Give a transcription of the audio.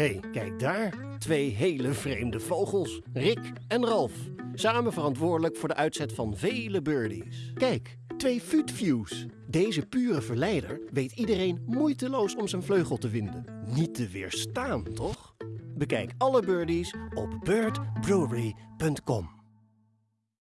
hey, kijk daar. Twee hele vreemde vogels. Rick en Ralf. Samen verantwoordelijk voor de uitzet van vele birdies. Kijk, twee futviews. Deze pure verleider weet iedereen moeiteloos om zijn vleugel te vinden. Niet te weerstaan, toch? Bekijk alle birdies op birdbrewery.com.